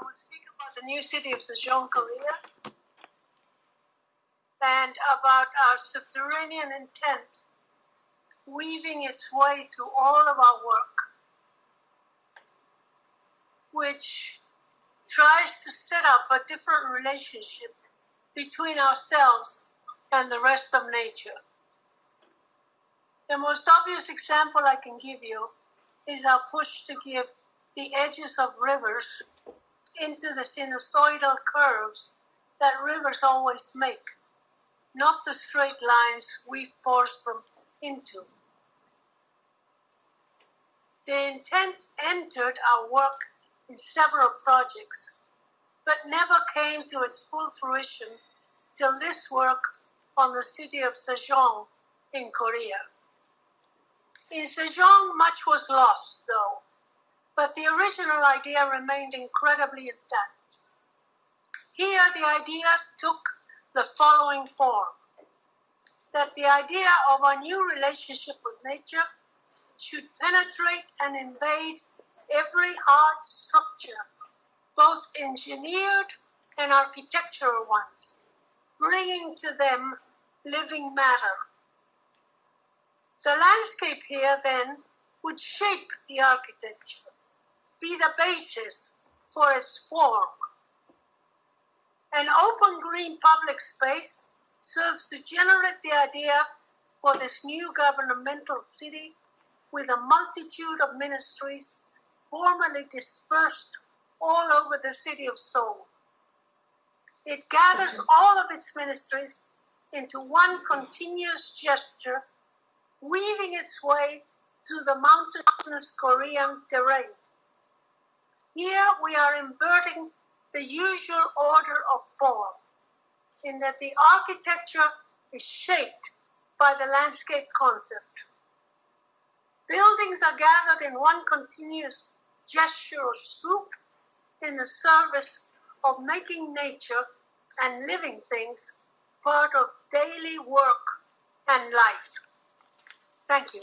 I will speak about the new city of Sejong, Korea, and about our subterranean intent weaving its way through all of our work, which tries to set up a different relationship between ourselves and the rest of nature. The most obvious example I can give you is our push to give the edges of rivers into the sinusoidal curves that rivers always make, not the straight lines we force them into. The intent entered our work in several projects, but never came to its full fruition till this work on the city of Sejong in Korea. In Sejong, much was lost, though, but the original idea remained incredibly intact. Here, the idea took the following form that the idea of a new relationship with nature should penetrate and invade every hard structure, both engineered and architectural ones, bringing to them living matter. The landscape here then would shape the architecture, be the basis for its form. An open green public space serves to generate the idea for this new governmental city with a multitude of ministries formerly dispersed all over the city of Seoul. It gathers all of its ministries into one continuous gesture, weaving its way through the mountainous Korean terrain. Here we are inverting the usual order of form, in that the architecture is shaped by the landscape concept. Buildings are gathered in one continuous gesture or swoop in the service of making nature and living things part of daily work and life. Thank you.